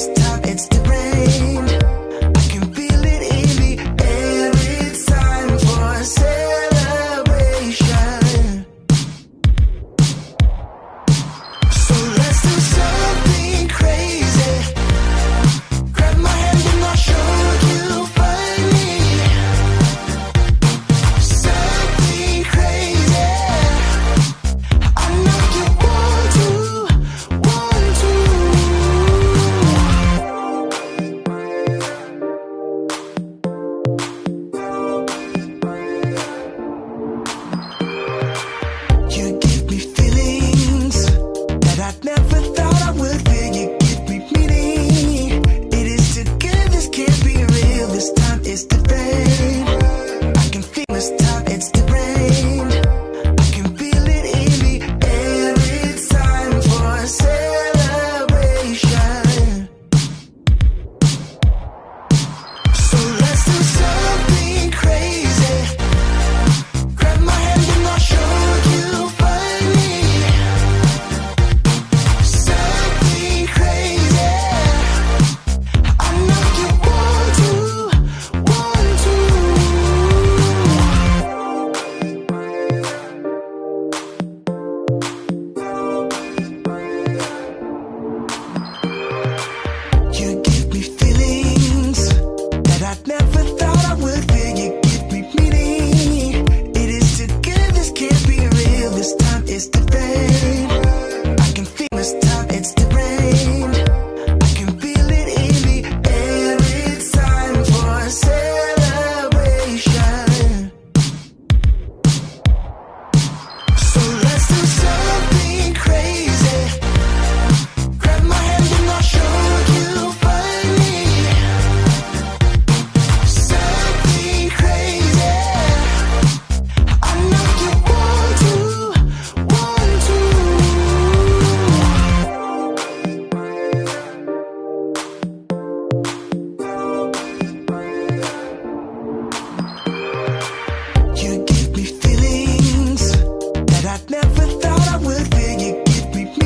just top, it's different